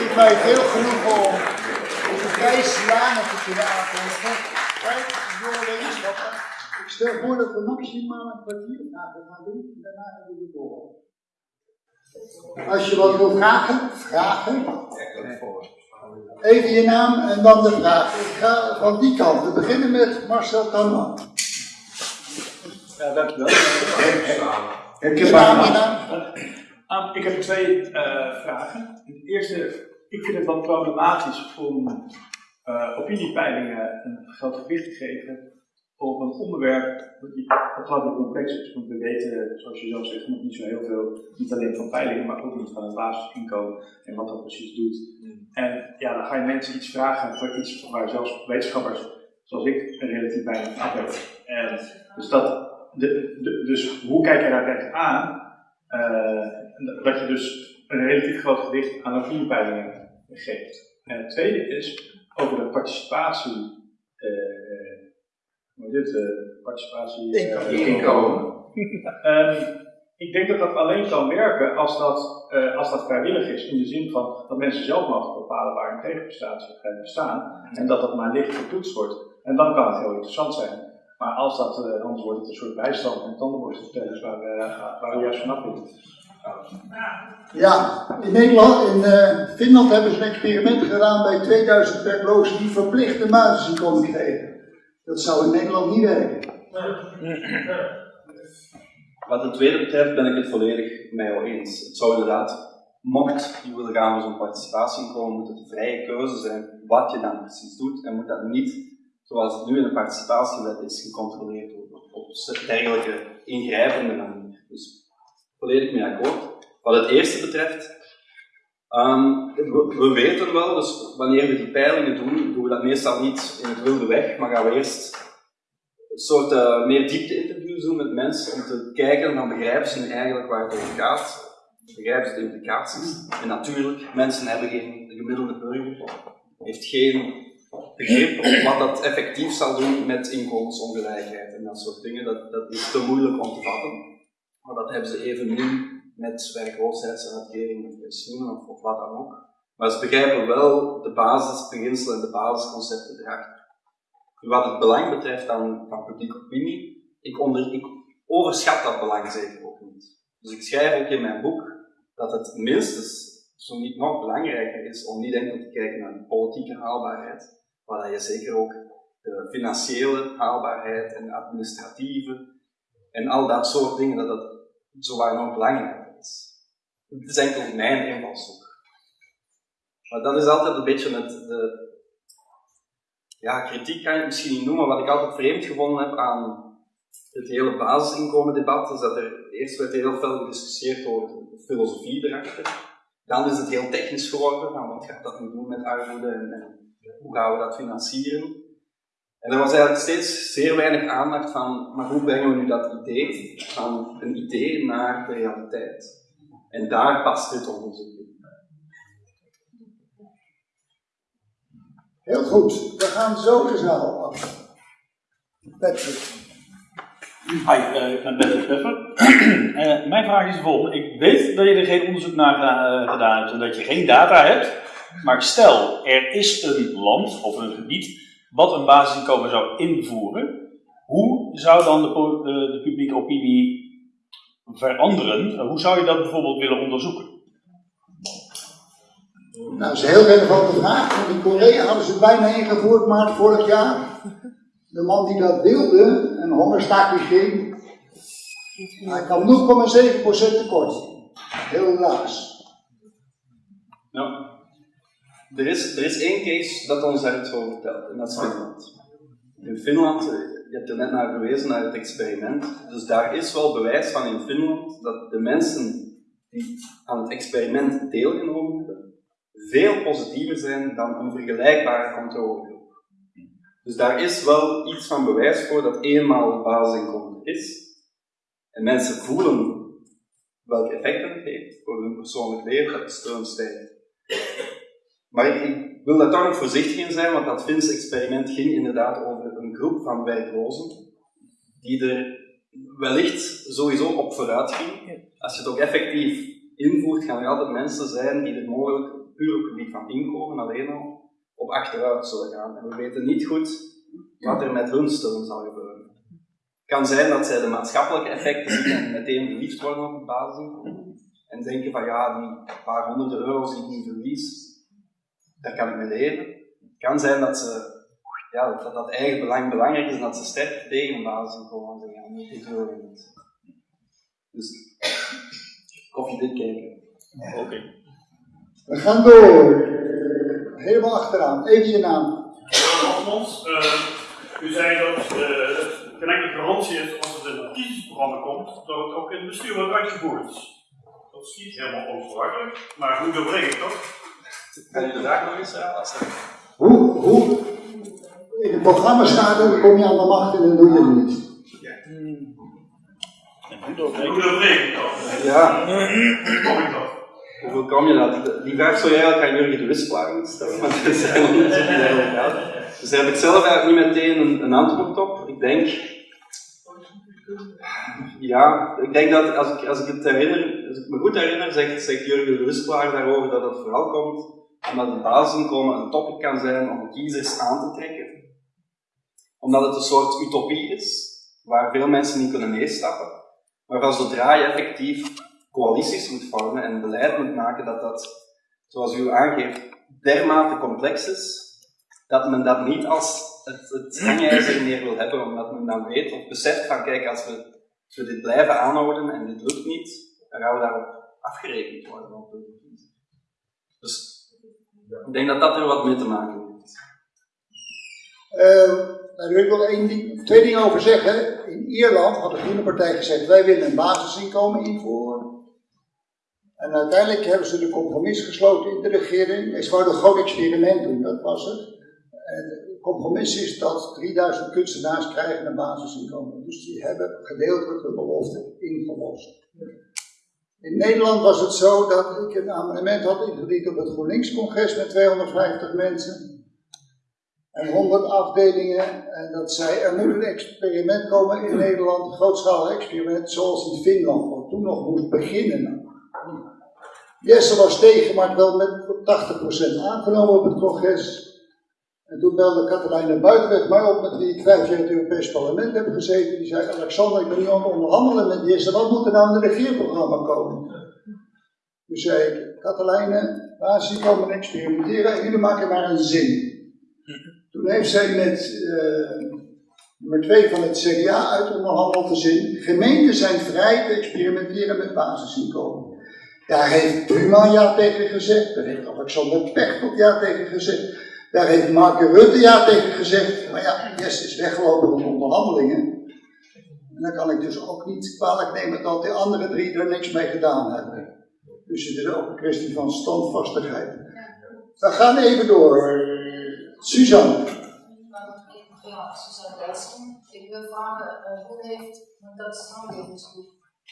geeft mij veel genoegen om deze prijs te kunnen aankondigen. Kijk, jonge wetenschappen. Ik stel voor dat we maximaal een kwartier vragen gaan doen. En daarna hebben we de door. Als je wat wil vragen, vragen. Even je naam en dan de vraag. Ik ga van die kant. We beginnen met Marcel Tanman. Ja, dankjewel. Heb je naam? Ah, ik heb twee eh, vragen. De eerste, ik vind het wel problematisch om eh, opiniepeilingen een groot gewicht te geven op een onderwerp dat ongelooflijk complex is. Want we weten, zoals je zelf zegt, nog niet zo heel veel, niet alleen van peilingen, maar ook niet van het basisinkomen en wat dat precies doet. En ja, dan ga je mensen iets vragen voor iets waar zelfs wetenschappers zoals ik relatief weinig heb. En dus, dat, de, dus hoe kijk je daar tegenaan? Uh, dat je dus een relatief groot gewicht aan opiniepeilingen geeft. En het tweede is over de participatie. Uh, hoe dit? Uh, participatie. Inkomen. inkomen. um, ik denk dat dat alleen kan werken als dat, uh, als dat vrijwillig is, in de zin van dat mensen zelf mogen bepalen waar een tegenprestatie gaat bestaan en dat dat maar licht getoetst wordt. En dan kan het heel interessant zijn. Maar als dat, uh, anders wordt het een soort bijstand en tandenborsteltellers waar, uh, waar we juist vanaf willen. Ja, in Nederland, in uh, Finland hebben ze een experiment gedaan bij 2000 werklozen die verplichte basisinkomen kregen. Dat zou in Nederland niet werken. Wat het tweede betreft ben ik het volledig met jou eens. Het zou inderdaad, mocht je willen gaan voor zo'n participatieinkomen, moet het een vrije keuze zijn wat je dan precies doet en moet dat niet, zoals het nu in de participatiewet is, gecontroleerd worden op dergelijke ingrijpende manier. Dus volledig mee akkoord. Wat het eerste betreft, um, we, we, weten wel, dus wanneer we die peilingen doen, doen we dat meestal niet in het wilde weg, maar gaan we eerst een soort uh, meer diepte-interviews doen met mensen om te kijken, dan begrijpen ze nu eigenlijk waar het over gaat. Begrijpen ze de implicaties. En natuurlijk, mensen hebben geen, de gemiddelde burger heeft geen begrip op wat dat effectief zal doen met inkomensongelijkheid en dat soort dingen. Dat, dat is te moeilijk om te vatten. Maar dat hebben ze evenmin met werkloosheidsuitkering of pensioenen of, of wat dan ook. Maar ze begrijpen wel de basisbeginselen en de basisconcepten erachter. Wat het belang betreft van, van publieke opinie, ik, onder, ik overschat dat belang zeker ook niet. Dus ik schrijf ook in mijn boek dat het minstens, zo niet nog belangrijker is, om niet enkel te kijken naar de politieke haalbaarheid, maar dat je zeker ook de financiële haalbaarheid en de administratieve en al dat soort dingen, dat dat zowaar nog belangrijker is. Het is enkel mijn invalshoek. Maar dat is altijd een beetje het, de, ja, kritiek kan je het misschien niet noemen, wat ik altijd vreemd gevonden heb aan het hele basisinkomendebat, is dat er eerst werd heel veel gediscussieerd over de filosofie erachter. Dan is het heel technisch geworden, van wat gaat dat nu doen met armoede en hoe gaan we dat financieren. En er was eigenlijk steeds zeer weinig aandacht van, maar hoe brengen we nu dat idee van een idee naar de realiteit? En daar past dit onderzoek in. Heel goed, we gaan zo zaal af. Patrick. Hi, uh, ik ben Patrick Puffer. uh, mijn vraag is de volgende. Ik weet dat je er geen onderzoek naar uh, gedaan hebt en dat je geen data hebt. Maar stel, er is een land of een gebied wat een basisinkomen zou invoeren. Hoe zou dan de, de publieke opinie veranderen? Hoe zou je dat bijvoorbeeld willen onderzoeken? Nou, dat is een heel relevante vraag. Want in Korea hadden ze het bijna ingevoerd maart vorig jaar. De man die dat wilde, een hongerstaking ging, hij kwam 0,7% tekort. Heel laag. Ja. Er is, er is één case dat ons daar iets over vertelt, en dat is Finland. In Finland, je hebt er net naar verwezen, naar het experiment. Dus daar is wel bewijs van in Finland dat de mensen die aan het experiment deelgenomen hebben, veel positiever zijn dan een vergelijkbare controlegroep. Dus daar is wel iets van bewijs voor dat eenmaal basisinkomen is. En mensen voelen welk effect het heeft voor hun persoonlijk leven, dat de steun stijgt. Maar ik wil daar toch nog voorzichtig in zijn, want dat Finse experiment ging inderdaad over een groep van werklozen die er wellicht sowieso op vooruit ging. Als je het ook effectief invoert, gaan er altijd mensen zijn die er mogelijk puur op het gebied van inkomen alleen al op achteruit zullen gaan. En we weten niet goed wat er met hun steun zal gebeuren. Het kan zijn dat zij de maatschappelijke effecten zien en meteen verliefd worden op basisinkomen. En denken van ja, die paar honderden euro's die ik nu verlies, daar kan ik mee leven. Het kan zijn dat ze ja, dat, dat eigen belang belangrijk is en dat ze sterk tegen een basisinkomen zijn gaan. Ik wil het niet. Dus koffiedik kijken. Oké. We gaan door. Helemaal achteraan. Even je naam. Alfons, uh, u zei dat uh, het geen enkele garantie is als het in het kiezersprogramma komt, dat het ook in het bestuur wordt uitgevoerd. Dat is niet helemaal onverwachtelijk, maar hoe doorbreng ik dat? Kan je de vraag nog eens herhalen? Hoe, hoe in het programma staat, dan kom je aan de macht en dan doe je het niet. Dat? Ja. Hoe kom ik dat? Hoe kom je dat? Die vraag zou jij eigenlijk aan Jurgen de moeten stellen, want dat is helemaal niet zo die eigenlijk gaat. Dus daar heb ik zelf eigenlijk niet meteen een, een antwoord op. Ik denk, ja, ik denk dat als ik, als ik het herinner, als ik me goed herinner, zegt, zegt Jurgen de Wisselaar daarover dat het vooral komt omdat het basisinkomen een topic kan zijn om kiezers aan te trekken. Omdat het een soort utopie is, waar veel mensen niet kunnen meestappen. Maar van zodra je effectief coalities moet vormen en beleid moet maken dat dat, zoals u aangeeft, dermate complex is, dat men dat niet als het, het hangijzer meer wil hebben, omdat men dan weet of beseft van kijk, als we, als we dit blijven aanhouden en dit lukt niet, dan gaan we daarop afgerekend worden. Dus ik denk dat dat er wat mee te maken heeft. Daar wil ik wel twee dingen over zeggen. In Ierland had de Groene Partij gezegd: wij willen een basisinkomen invoeren. En uiteindelijk hebben ze de compromis gesloten in de regering. Ze wouden een groot experiment doen, dat was het. En het compromis is dat 3000 kunstenaars krijgen een basisinkomen. Dus die hebben gedeeltelijk de belofte ingelost. In Nederland was het zo dat ik een amendement had ingediend op het GroenLinks-congres met 250 mensen en 100 afdelingen. En dat zei, er moet een experiment komen in Nederland, een grootschalig experiment, zoals in Finland, wat toen nog moest beginnen. Jesse was tegen, maar wel met 80% aangenomen op het congres. En toen belde Katelijne Buitenweg mij op, met wie ik vijf jaar in het Europees Parlement heb gezeten. Die zei, Alexander, ik ben nu aan het onderhandelen met Jesse, wat moet er nou in het regeerprogramma komen? Toen zei ik, Katelijne, waar experimenteren en jullie maken maar een zin. Toen heeft zij met uh, nummer twee van het CDA uit onderhandeld de zin, gemeenten zijn vrij te experimenteren met basisinkomen. Daar heeft Prima ja tegen gezegd, daar heeft Alexander Pechtold ja tegen gezegd. Daar heeft Mark Rutte ja tegen gezegd, maar ja, Jesse is weggelopen van onderhandelingen. En dan kan ik dus ook niet kwalijk nemen dat de andere drie er niks mee gedaan hebben. Dus het is ook een kwestie van standvastigheid. We gaan even door. Suzanne. Ja, Suzanne Dijssel. Ik wil vragen, uh, hoe heeft, want dat is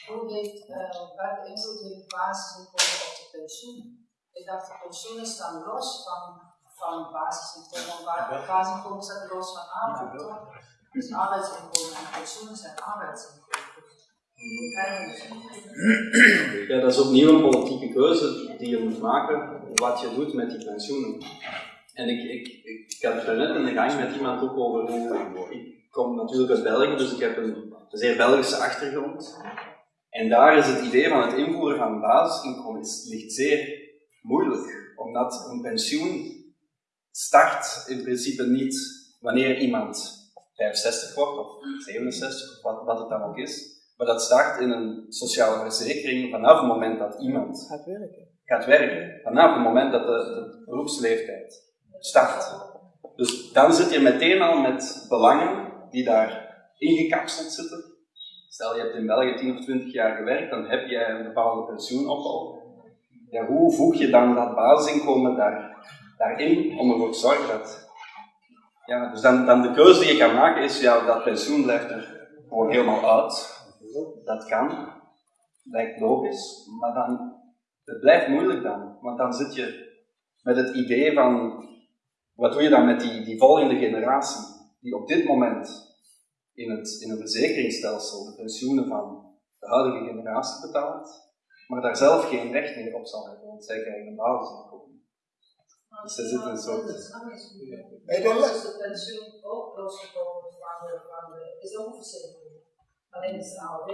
hoe heeft, uh, welke invloed heeft basisinkomen op de pensioen? Ik dacht, de pensioenen staan los van van basisinkomen. Waar basisinkomen staat los van arbeid? Dus arbeidsinkomen en pensioenen zijn arbeidsinkomen. Ja, dat is opnieuw een politieke keuze die je moet maken, wat je doet met die pensioenen. En ik, ik, ik, ik had het net in de gang met iemand ook over hoe, ik kom natuurlijk uit België, dus ik heb een zeer Belgische achtergrond. En daar is het idee van het invoeren van een basisinkomen ligt zeer moeilijk, omdat een pensioen start in principe niet wanneer iemand 65 wordt of 67 of wat, wat het dan ook is, maar dat start in een sociale verzekering vanaf het moment dat iemand gaat werken. Gaat werken. Vanaf het moment dat de, de beroepsleeftijd start. Dus dan zit je meteen al met belangen die daar ingekapseld zitten. Stel je hebt in België 10 of 20 jaar gewerkt, dan heb je een bepaalde pensioenopbouw. Ja, hoe voeg je dan dat basisinkomen daar daarin om ervoor te zorgen dat. Ja, dus dan, dan de keuze die je kan maken is, ja, dat pensioen blijft er gewoon helemaal uit. Dat kan, lijkt logisch, maar dan, het blijft moeilijk dan. Want dan zit je met het idee van, wat doe je dan met die, die volgende generatie, die op dit moment in het, in het verzekeringsstelsel de pensioenen van de huidige generatie betaalt, maar daar zelf geen recht meer op zal hebben, want zij krijgen een basisinkomen. Dus er zit een soort- Nee, dat is de pensioen ook losgekomen van de, van de, is ook een verzekering. Alleen is de AOW,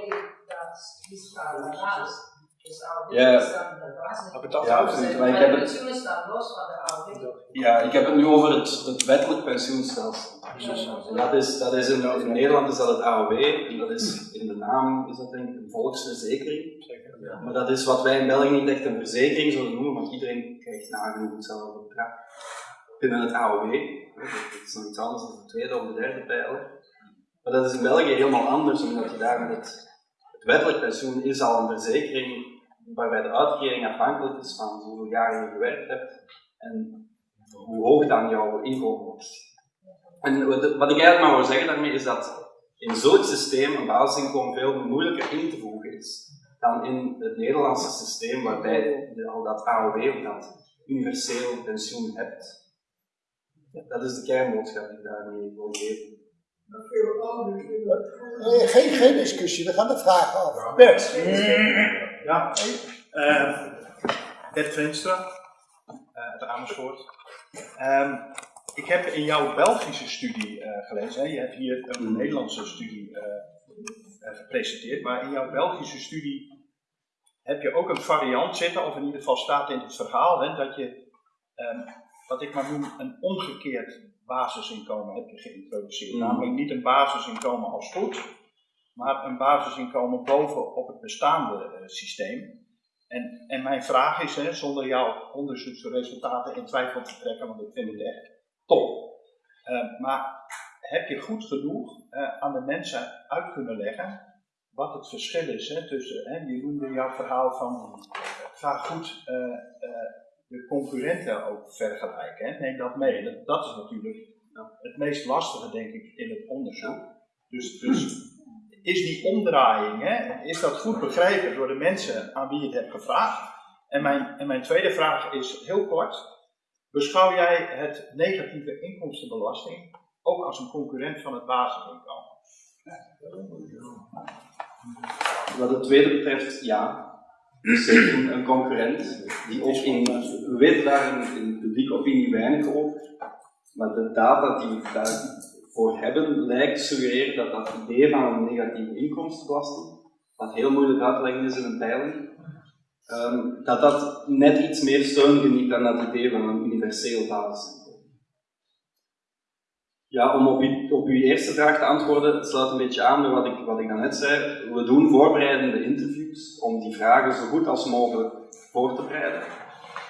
dat is, daarnaast. Dus Ja. staat in de basis. Maar betaalt Ja, ook absoluut. Maar Maar ik de heb het, pensioenen staan los van de AOW. ja, ik heb het nu over het, het wettelijk pensioenstelsel. En dat is, dat is in, in Nederland is dat het AOW, en dat is in de naam is dat denk ik een volksverzekering. Maar dat is wat wij in België niet echt een verzekering zullen noemen, want iedereen krijgt nagenoeg hetzelfde bedrag. Binnen het AOW, dat is nog iets anders dan de tweede of de derde pijler. Maar dat is in België helemaal anders, omdat je daar met het, het wettelijk pensioen is al een verzekering waarbij de uitkering afhankelijk is van hoeveel jaar je gewerkt hebt en hoe hoog dan jouw inkomen was. En wat ik eigenlijk maar wil zeggen daarmee is dat in zo'n systeem een basisinkomen veel moeilijker in te voegen is dan in het Nederlandse systeem waarbij je al dat AOW of dat universeel pensioen hebt. Dat is de kernboodschap die ik daarmee wil geven. Eh, geen, geen discussie, we gaan de vragen af. Bert. Ja, Bert Veenstra, eh, uit Amersfoort. Ehm, ik heb in jouw Belgische studie eh, gelezen, hè? je hebt hier een. Nederlandse studie eh, eh, gepresenteerd, maar in jouw Belgische studie heb je ook een variant zitten, of in ieder geval staat in het verhaal, hè, dat je, ehm, wat ik maar noem, een omgekeerd basisinkomen heb je geïntroduceerd. Mhm. Namelijk niet een basisinkomen als goed, maar een basisinkomen bovenop het bestaande eh, systeem. En, en mijn vraag is, hè, zonder jouw onderzoeksresultaten in twijfel te trekken, want ik vind het echt top. Eh, maar heb je goed genoeg eh, aan de mensen uit kunnen leggen wat het verschil is hè, tussen, hè, je noemde jouw verhaal van, ga goed de concurrenten ook vergelijken, hè, neem dat mee. Dat, dat is natuurlijk het meest lastige, denk ik, in het onderzoek. Dus, dus is die omdraaiing, hè, is dat goed begrepen door de mensen aan wie je het hebt gevraagd? En mijn, en mijn tweede vraag is heel kort. Beschouw jij het negatieve inkomstenbelasting ook als een concurrent van het basisinkomen? Wat het tweede betreft, ja. Zeker een, concurrent die ook in, we weten daar in, de publieke opinie weinig over, maar de data die we daarvoor hebben lijkt te suggereren dat dat idee van een negatieve inkomstenbelasting, wat heel moeilijk uit te leggen is in een peiling, ehm, dat dat net iets meer steun geniet dan dat idee van een universeel basisinkomen. Ja, om op op uw eerste vraag te antwoorden, het sluit een beetje aan bij wat ik, wat ik daarnet zei. We doen voorbereidende interviews om die vragen zo goed als mogelijk voor te bereiden.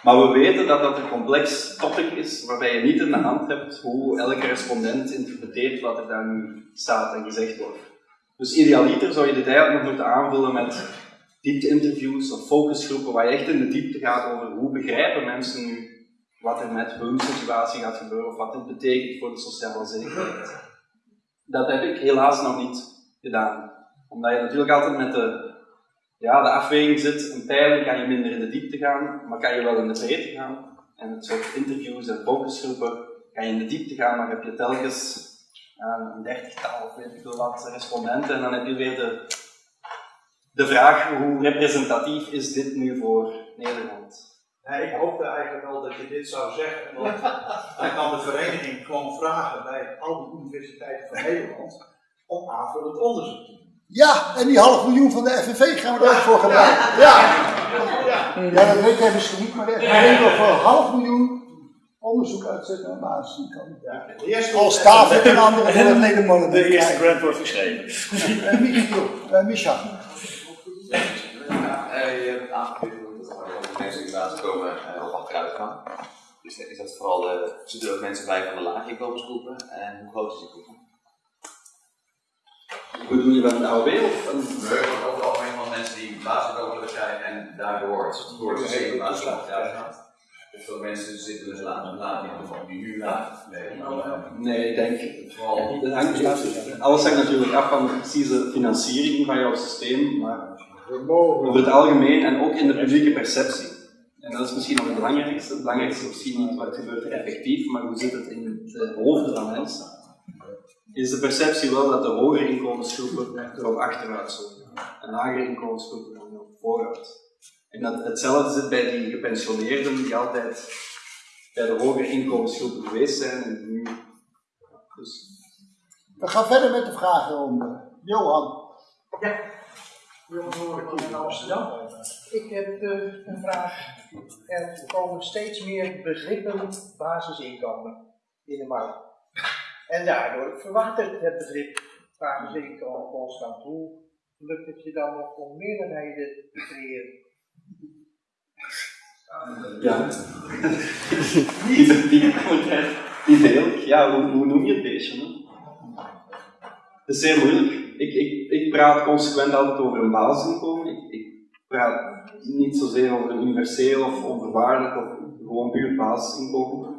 Maar we weten dat dat een complex topic is, waarbij je niet in de hand hebt hoe elke respondent interpreteert wat er daar nu staat en gezegd wordt. Dus idealiter zou je dit eigenlijk nog moeten aanvullen met diepte-interviews of focusgroepen, waar je echt in de diepte gaat over hoe begrijpen mensen nu wat er met hun situatie gaat gebeuren of wat dit betekent voor de sociale zekerheid. Dat heb ik helaas nog niet gedaan. Omdat je natuurlijk altijd met de, ja, de afweging zit, een peiling kan je minder in de diepte gaan, maar kan je wel in de breedte gaan. En het soort interviews en focusgroepen kan je in de diepte gaan, maar heb je telkens ja, een dertigtal of weet ik veel wat respondenten en dan heb je weer de, de vraag hoe representatief is dit nu voor Nederland? Nee, ik hoopte eigenlijk al dat je dit zou zeggen, want dan kan de vereniging gewoon vragen bij al die universiteiten van Nederland om aanvullend onderzoek te doen. Ja, en die half miljoen van de FNV gaan we er ook voor gebruiken. Ja. Ja, dat weet jij misschien niet, maar de FNV wil voor een half miljoen onderzoek uitzetten naar basisinkomen. Ja. De eerste Als David en anderen voor het Nederland De eerste grant wordt geschreven. En Michiel, eh, Micha. Ja, eh, je hebt aangegeven dat er mensen die basis komen eh, op achteruit gaan. Dus is dat vooral de, zitten er ook mensen bij van de lage inkomensgroepen en hoe groot is die groep? Hoe doe je dat met AOW of een We hebben ook algemeen van mensen die basisinkomen krijgen en daardoor door het systeem basis achteruit gaan. Dus veel mensen zitten dus laag en laag in die nu laag leven. Nee, ik denk. Vooral Dat hangt, alles hangt natuurlijk af van de precieze financiering van jouw systeem, maar over het algemeen en ook in de publieke perceptie. En dat is misschien nog het belangrijkste. Het belangrijkste is misschien niet wat gebeurt er effectief, maar hoe zit het in de hoofden van mensen. Is de perceptie wel dat de hogere inkomensgroepen erop achteruit zullen en lagere inkomensgroepen erop vooruit. En dat hetzelfde zit bij die gepensioneerden die altijd bij de hogere inkomensgroepen geweest zijn en nu. Dus, We gaan verder met de vragenronde. Johan. in Amsterdam. Ik heb eh, een vraag. Er komen steeds meer begrippen basisinkomen in de markt. En daardoor verwatert het begrip basisinkomen constant. Hoe lukt het je dan nog om meerderheden te creëren? ja. die, die die deel. Ja, hoe, noem je het beestje? hè? Dat is zeer moeilijk. Ik, ik, ik praat consequent altijd over een basisinkomen. Ik, ik praat niet zozeer over universeel of onvoorwaardelijk of gewoon puur basisinkomen.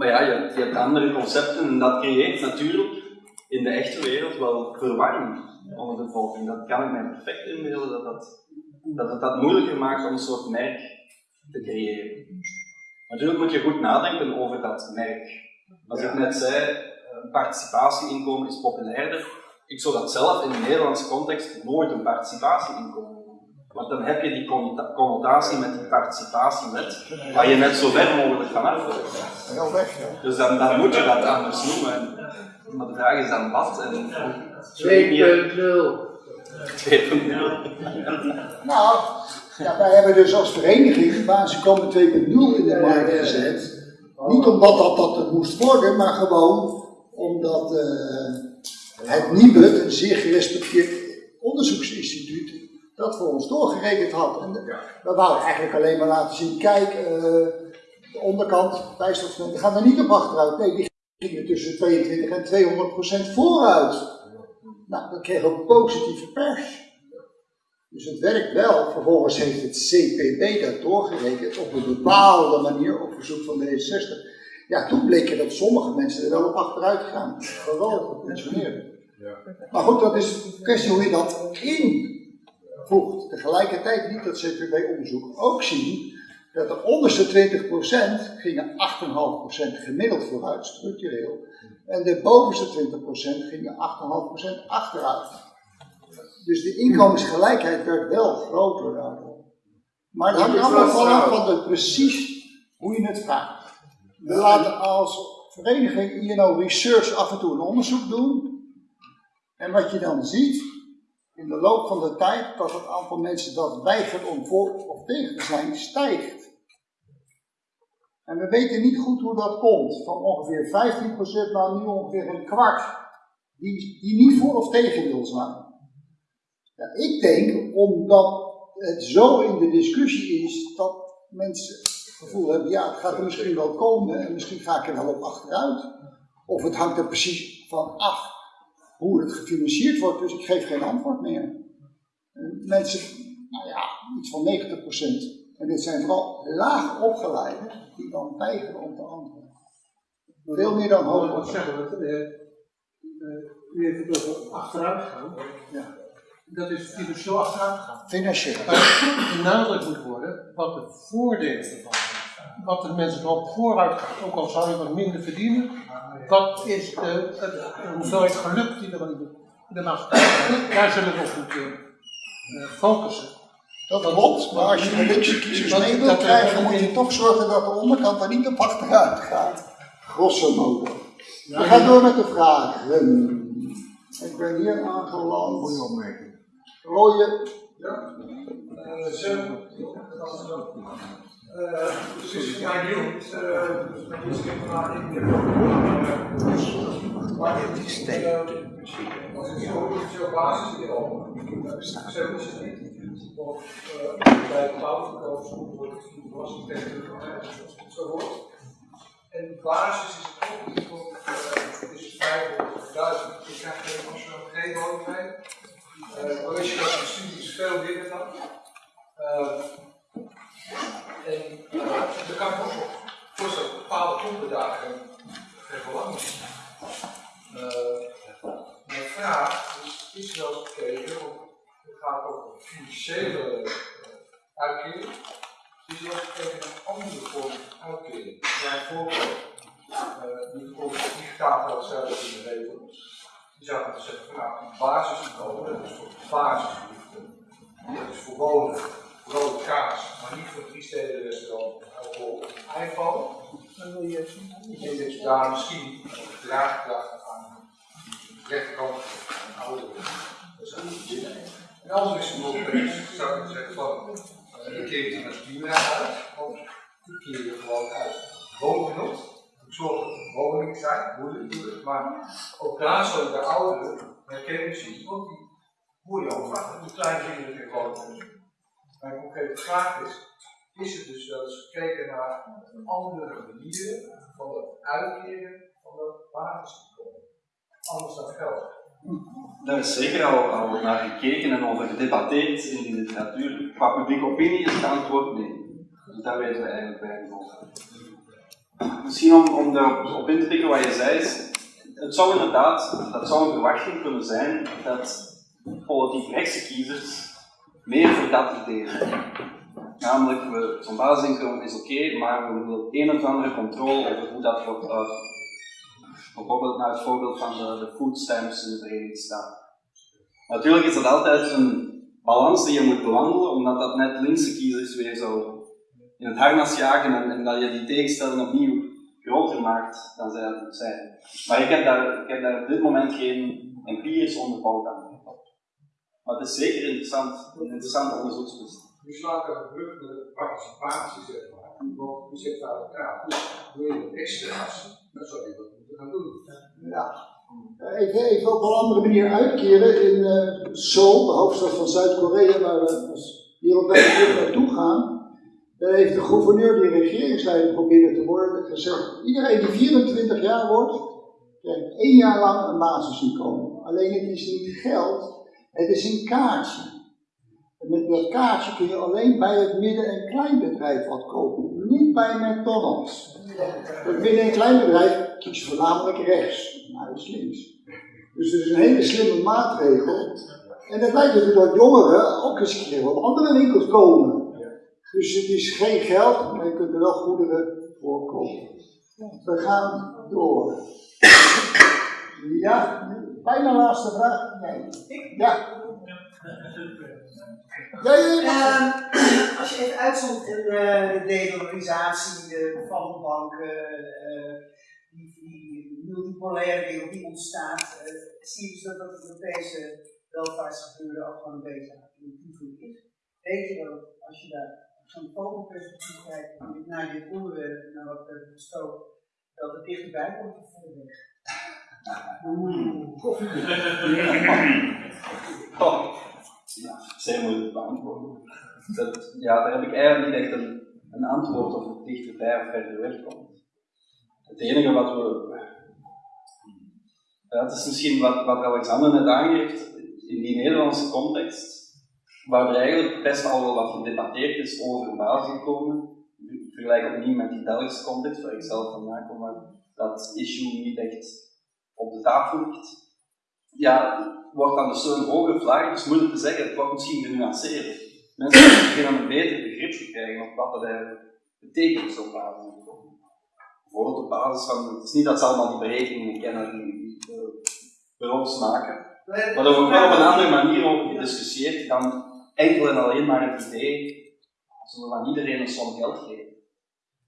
Maar ja, je, hebt- je hebt andere concepten en dat creëert natuurlijk in de echte wereld wel verwarring onder de bevolking. Dat kan ik mij perfect inbeelden dat, dat, dat het dat moeilijker maakt om een soort merk te creëren. Natuurlijk moet je goed nadenken over dat merk. Als ik net zei, een participatieinkomen is populairder. Ik zou dat zelf in de Nederlandse context nooit een participatieinkomen. Want dan heb je die connota- connotatie met die participatiewet, waar je net zo ver mogelijk van af wil. Heel weg, hè? Dus dan, dan moet je dat anders noemen. En- Maar de vraag is dan wat en hoe 2.0. Nou, ja, wij hebben dus als vereniging basisinkomen 2.0 in de markt gezet. Niet omdat dat, dat het moest worden, maar gewoon omdat eh, het NIBUD, een zeer gerespecteerd onderzoeksinstituut, dat voor ons doorgerekend had. En we wouden eigenlijk alleen maar laten zien, kijk, eh, de onderkant, bijstandsmomenten, gaan er niet op achteruit. Nee, die gingen tussen 22 en 200 procent vooruit. Nou, dat kreeg ook positieve pers. Dus het werkt wel. Vervolgens heeft het CPB dat doorgerekend op een bepaalde manier op verzoek van de D66. Ja, toen bleek er dat sommige mensen er wel op achteruit gaan. Gewoon gepensioneerden. Maar goed, dat is een kwestie hoe je dat invoegt. Tegelijkertijd liet dat CPB-onderzoek ook zien dat de onderste 20% gingen 8,5% gemiddeld vooruit, structureel. En de bovenste 20% gingen 8,5% achteruit. Dus de inkomensgelijkheid werd wel groter daardoor. Maar het hangt allemaal vanaf van de, precies hoe je het vraagt. We laten als vereniging INO Research af en toe een onderzoek doen. En wat je dan ziet, in de loop van de tijd, dat het aantal mensen dat weigert om voor of tegen te zijn, stijgt. En we weten niet goed hoe dat komt. Van ongeveer 15% naar nu ongeveer een kwart. Die, die niet voor of tegen wil zijn. Ja, ik denk omdat het zo in de discussie is dat mensen het gevoel hebben, ja, het gaat er misschien wel komen en misschien ga ik er wel op achteruit. Of het hangt er precies van af hoe het gefinancierd wordt, dus ik geef geen antwoord meer. En mensen, nou ja, iets van 90%. En dit zijn vooral laag opgeleiden die dan weigeren om te antwoorden. Veel meer dan hoog wat zeggen we? eh, eh, u heeft het over achteruit gaan. Ja. Dat is financieel achteruit gaan. Financieel. Maar benadrukt moet worden wat de voordelen ervan. Wat de mensen erop vooruit gaat, ook al zou je wat minder verdienen. Wat is de, het, de hoeveelheid geluk die er in de, maatschappij. Daar zullen we op moeten eh, focussen. Dat klopt, maar als je de linkse kiezers Dat- mee wil dat- krijgen, moet je toch zorgen dat de onderkant er niet op achteruit gaat. Grosso modo. We gaan door met de vragen. Ik ben hier aangeland. Goeie opmerking. Rooie. Precies, maar nieuw. Maar het is Als het zo basis is, zo is het niet. Of bij de bouwverkoop wordt het was zo wordt. En basis is het ook niet, het is 500.000. Je krijgt geen woning uh, college dat de is veel minder dan. En uh, dan kan ik ook voorstellen dat bepaalde geen belang is. Uh, mijn vraag is, is wel want het gaat over financiële uh, uitkering. Is wel gekeken naar andere vormen van uitkering. Bijvoorbeeld, uh, die komt digitaal wel zelf de regel. Je zou moeten zeggen, van, nou, een basisinkomen, dat is voor basisbehoeften. Dat is voor wonen, rode kaas, maar niet voor drie steden restaurant, alcohol, iPhone. Dan wil je Ik denk dat je daar misschien een draagkracht aan de rechterkant van ouderen. Dat niet zitten. En anders is het bijvoorbeeld, zou ik zeggen van, eh, een keer je met Jura uit, of die keer je gewoon uit. Woongenot, zorg dat er woningen zijn, moeilijk natuurlijk, maar ook daar zullen de ouderen herkennen zien, want die hoor je ook vaak, hoe klein kinderen in wonen. Mijn concrete vraag is, is het dus wel eens gekeken naar andere manieren van het uitkeren van het basisinkomen? Anders dan geld. Daar is zeker al, naar gekeken en over gedebatteerd in de literatuur. Qua publieke opinie is het antwoord nee. Dus daar weten we eigenlijk weinig over. Misschien om, om daarop op in te pikken wat je zei, het zou inderdaad, dat zou een verwachting kunnen zijn dat politiek rechtse kiezers meer voor dat idee. Namelijk, zo'n basisinkomen is oké, maar we willen een of andere controle over hoe dat wordt uit. Bijvoorbeeld naar het voorbeeld van de, de food stamps in de Verenigde Staten. Natuurlijk is dat altijd een balans die je moet bewandelen, omdat dat net linkse kiezers weer zo in het harnas jagen en, en dat je die tegenstelling opnieuw groter maakt dan zij dat zijn. Maar ik heb daar, ik heb daar op dit moment geen empirisch onderbouwd aan. Maar het is zeker interessant, een interessante onderzoekspunt. Je slaat er een brug met de participatie, zeg maar. Want je zegt aan elkaar, wil je het extra's, dan zou je dat moeten gaan doen. Ja. Even, even op een andere manier uitkeren. In eh, Seoul, de hoofdstad van Zuid-Korea, waar we als wereldwijd terug naartoe gaan, daar heeft de gouverneur die regeringsleider probeerde te worden gezegd: iedereen die 24 jaar wordt, krijgt één jaar lang een basisinkomen. Alleen het is niet geld, het is een kaartje. En met dat kaartje kun je alleen bij het midden- en kleinbedrijf wat kopen, niet bij McDonald's. Het midden- en kleinbedrijf kiest voornamelijk rechts, maar is links. Dus het is een hele slimme maatregel. En het lijkt ertoe dat jongeren ook eens een keer op andere winkels komen. Dus het is geen geld, maar je kunt er wel goederen voor kopen. We gaan door. Ja, bijna laatste vraag. Nee. Ja. Ja, ja, ja. Ehm, als je even uitzoomt in eh, de dedolarisatie, de van banken, eh, die, die multipolaire die ontstaat, eh, zie je dus dat dat Europese welvaartsgebeuren ook gewoon een beetje invloed is. Weet je dat als je daar zo'n vogelperspectief kijkt naar dit onderwerp, naar wat we hebben dat het dichterbij komt of verder weg? Koffie. Ja, zeer moeilijk beantwoorden. Dat, ja, daar heb ik eigenlijk niet echt een, een antwoord of het dichterbij of verder weg komt. Het enige wat we. Het is misschien wat, wat Alexander net aangeeft, in die Nederlandse context, waar er eigenlijk best al wel wat gedebatteerd is over basisinkomen. Ik vergelijk opnieuw met die Belgische context, waar ik zelf vandaan kom, waar dat issue niet echt op de tafel ligt. Ja, wordt dan de steun hoger of lager, dus moeilijk te zeggen, het wordt misschien genuanceerd. Mensen beginnen een beter begrip te krijgen op wat dat eigenlijk betekent, zo'n basisinkomen. Bijvoorbeeld op basis van, het is niet dat ze allemaal die berekeningen kennen die eh, bureaus maken, maar er wordt wel op een andere manier over gediscussieerd dan enkel en alleen maar het idee, zullen we aan iedereen een som geld geven.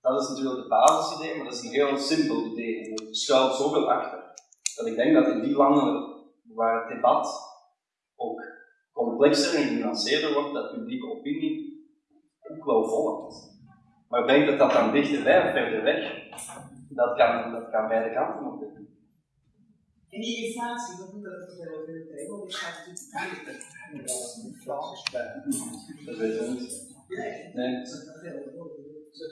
Dat is natuurlijk het basisidee, maar dat is een heel simpel idee. En er schuilt zoveel achter. Dat ik denk dat in die landen waar het debat ook complexer en genuanceerder wordt, dat publieke opinie ook wel volgt. Maar ik denk dat dat dan dichterbij of verder weg, dat kan, dat kan beide kanten op doen. En die inflatie, wat doet dat met de hele Want die gaat natuurlijk Dat weten we niet. Nee. Nee.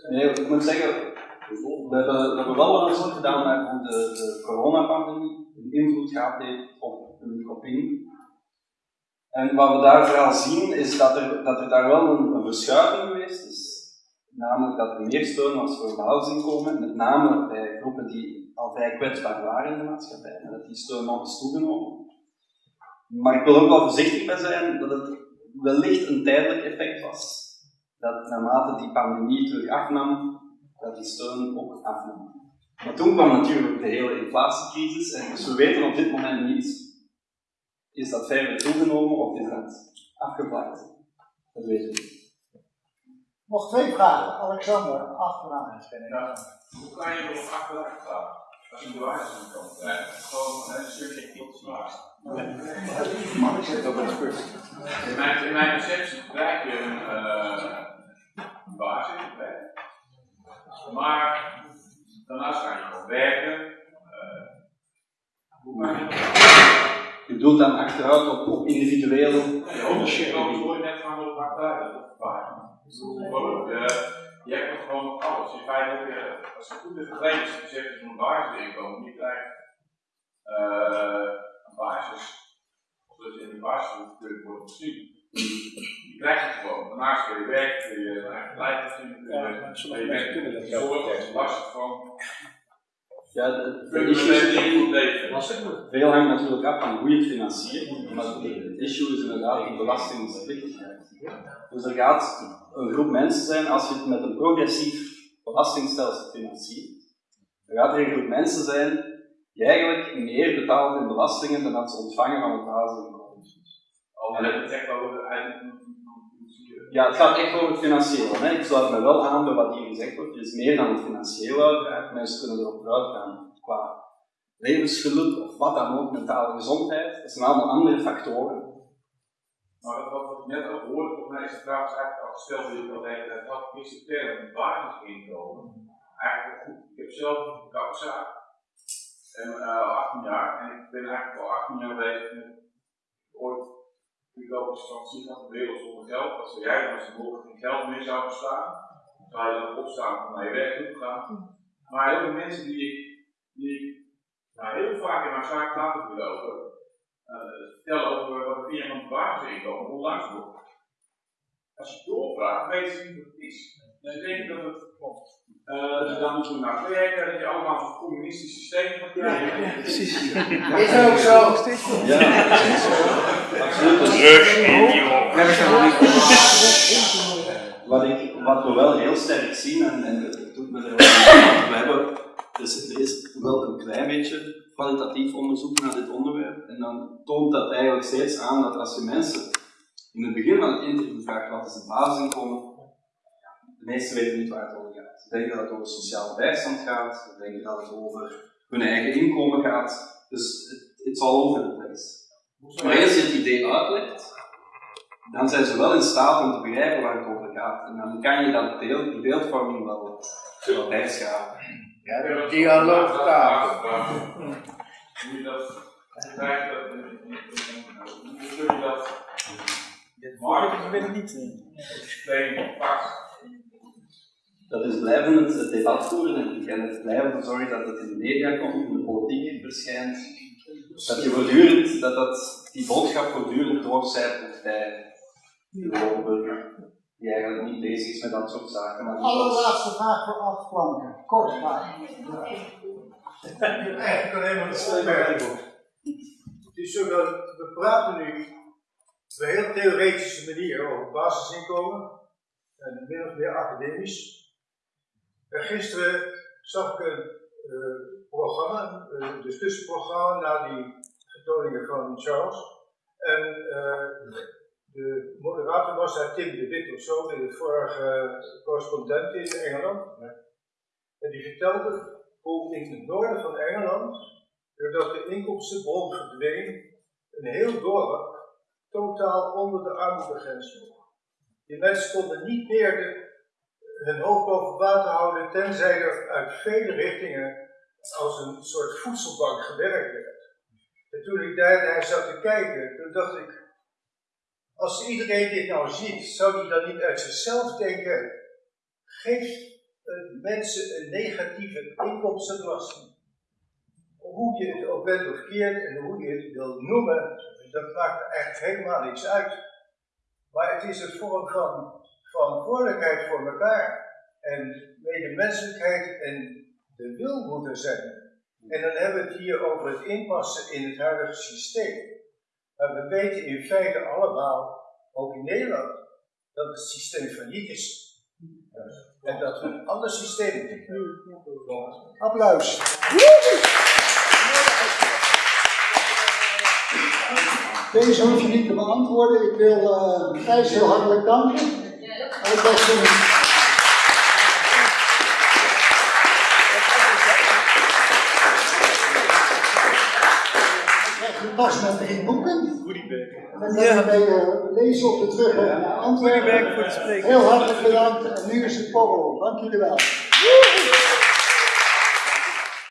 Nee, ik moet zeggen, we hebben, we hebben wel onderzoek gedaan naar hoe de, de coronapandemie een invloed gehad heeft op publieke opinie. En wat we daar vooral zien is dat er, dat er daar wel een, verschuiving geweest is. Namelijk dat er meer steun was voor basisinkomen, met name bij groepen die al kwetsbaar waren in de maatschappij. En dat die steun nog is toegenomen. Maar ik wil ook wel voorzichtig bij zijn dat het wellicht een tijdelijk effect was. Dat naarmate die pandemie terug afnam, dat die steun ook afnam. Maar toen kwam natuurlijk de hele inflatiecrisis en dus we weten op dit moment niet, is dat verder toegenomen of is dat afgevlakt? Dat weten we niet. Nog twee vragen. Alexander, achteraan. Hoe kan je erop achteruit gaan? Als je de waarheid komt. Gewoon een stukje tot vraag. Mag ik zeggen dat het is In mijn, in mijn perceptie krijg je een uh, basis, hè? Maar daarnaast kan je gewoon werken. Uh, kan je? Je bedoelt dan achteruit op, op individuele. Ja, ownership. Ik hoor je net van op achteruit, dat is waar. Je hebt nog gewoon nog alles. In feite heb je, als je goed in gekleed is, je dat je een basisinkomen, je krijgt uh, een basis, zodat je in de basis kunt worden voorzien. Je krijgt het gewoon. Daarnaast kun je werken, kun je eigen beleid zien, kun je werken, zorg, last van. Ja, de issue veel hangt natuurlijk af van hoe je het financiert, maar het issue is inderdaad de belastingplichtigheid. Dus er gaat een groep mensen zijn, als je het met een progressief belastingstelsel financiert, dan gaat er een groep mensen zijn die eigenlijk meer betaalt in belastingen dan dat ze ontvangen van het basisinkomen. Echt ja, het gaat echt over het financiële. Hè. Ik sluit me wel aan bij wat hier gezegd wordt. Het is meer dan het financiële uiteraard. Mensen kunnen erop vooruit gaan qua levensgeluk of wat dan ook, mentale gezondheid. Dat zijn allemaal andere factoren. Maar dat wat ik net ook hoorde, volgens mij is de vraag eigenlijk al gesteld al de hele tijd had, is de term basisinkomen eigenlijk goed. Ik heb zelf een kapzaak en uh, 18 jaar en ik ben eigenlijk al 18 jaar bezig met ooit ik ook instantie van de wereld zonder geld, zei jij, als er morgen geen geld meer zou bestaan, zou je dan opstaan om naar je werk toe te gaan. Maar heel veel mensen die ik, die nou, heel vaak in mijn zaak laten gelopen, uh, vertellen over wat het van basisinkomen onlangs wordt. Als je doorvraagt, weet je niet wat het is. Dan denk ik dat het klopt. Uh, dus dan moeten we naar werken, dat je allemaal een communistisch systeem gaat krijgen. Ja, precies. Is ook zo. Ja, absoluut. Terug in die. Wat, ik, wat we wel heel sterk zien, en, en het doet me er wel we hebben, dus er is wel een klein beetje kwalitatief onderzoek naar dit onderwerp, en dan toont dat eigenlijk steeds aan dat als je mensen in het begin van het interview vraagt wat is het basisinkomen, de meesten weten niet waar het over gaat. Ze denken dat het over sociale bijstand gaat, ze denken dat het over hun eigen inkomen gaat, dus it's all over the place. Maar als je het idee uitlegt, dan zijn ze wel in staat om te begrijpen waar het over gaat. En dan kan je dat deel, die beeldvorming wel, wel bijschaven. Ja, de dialoogtafel. Hoe je dat hoe je dat marketing niet systeem pakt. Dat is blijven het, het debat voeren en, het blijven zorgen dat het in de media komt, in de politiek verschijnt. Dat je voortdurend, dat, dat die boodschap voortdurend doorcijpelt bij de burger, die eigenlijk niet bezig is met dat soort zaken. Maar Allerlaatste vraag voor acht flanken. Kort vraag. Eigenlijk alleen maar. Het is zo dat we praten nu op een heel theoretische manier over basisinkomen en min of meer academisch. En gisteren zag ik een uh, programma, een discussieprogramma na die vertoningen van Charles. En uh, de moderator was daar Tim de Wit of zo, de vorige correspondent in Engeland. En die vertelde hoe in het noorden van Engeland, doordat de inkomstenbron verdween, een heel dorp totaal onder de armoedegrens lag. Die mensen konden niet meer de, hun hoofd boven water houden, tenzij er uit vele richtingen als een soort voedselbank gewerkt werd. En toen ik daar naar zat te kijken, toen dacht ik, als iedereen dit nou ziet, zou hij dan niet uit zichzelf denken, geef mensen een negatieve inkomstenbelasting. Hoe je het ook bent of keert en hoe je het wil noemen, dat maakt eigenlijk helemaal niks uit. Maar het is een vorm van verantwoordelijkheid voor elkaar. En medemenselijkheid en de wil moet er zijn. En dan hebben we het hier over het inpassen in het huidige systeem. Maar we weten in feite allemaal, ook in Nederland, dat het systeem failliet is. En dat we een ander systeem moeten Applaus. Deze hoef je niet te beantwoorden. Ik wil uh, Gijs heel hartelijk danken. Ook dat soms. Je pas met drie boeken. En dan ja. ben je eh, lezen op de terug en antwoorden. Heel hartelijk bedankt en nu is het borrel. Dank jullie wel.